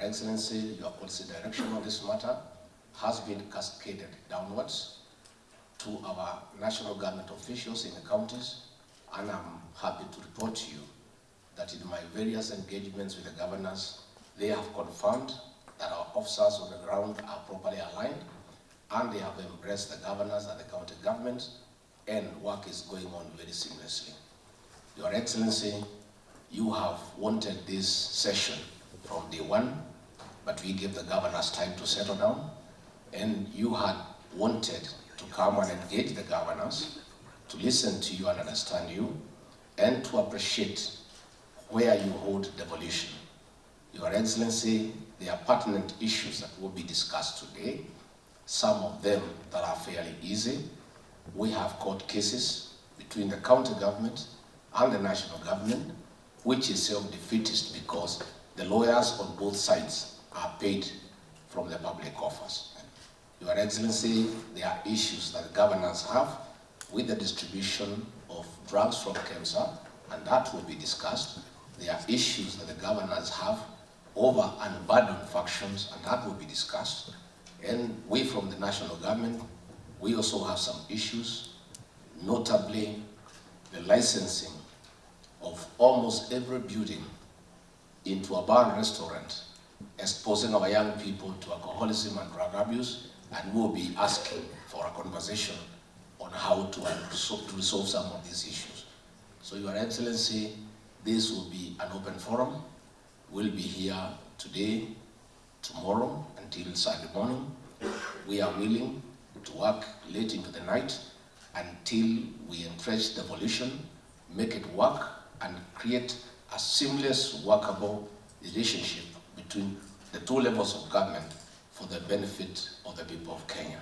Your Excellency, your policy direction on this matter has been cascaded downwards to our national government officials in the counties, and I'm happy to report to you that in my various engagements with the governors, they have confirmed that our officers on the ground are properly aligned, and they have embraced the governors and the county government, and work is going on very seamlessly. Your Excellency, you have wanted this session from day one, but we gave the governors time to settle down, and you had wanted to come and engage the governors, to listen to you and understand you, and to appreciate where you hold devolution. Your Excellency, there are pertinent issues that will be discussed today, some of them that are fairly easy. We have court cases between the county government and the national government, which is self-defeatist because the lawyers on both sides paid from the public coffers. Your Excellency, there are issues that governors have with the distribution of drugs from KEMSA, and that will be discussed. There are issues that the governors have over unburdened factions, and that will be discussed. And we from the national government, we also have some issues, notably the licensing of almost every building into a bar restaurant, exposing our young people to alcoholism and drug abuse, and we'll be asking for a conversation on how to, resolve some of these issues. So Your Excellency, this will be an open forum. We'll be here today, tomorrow, until Sunday morning. We are willing to work late into the night until we entrench devolution, make it work, and create a seamless, workable relationship between the two levels of government for the benefit of the people of Kenya.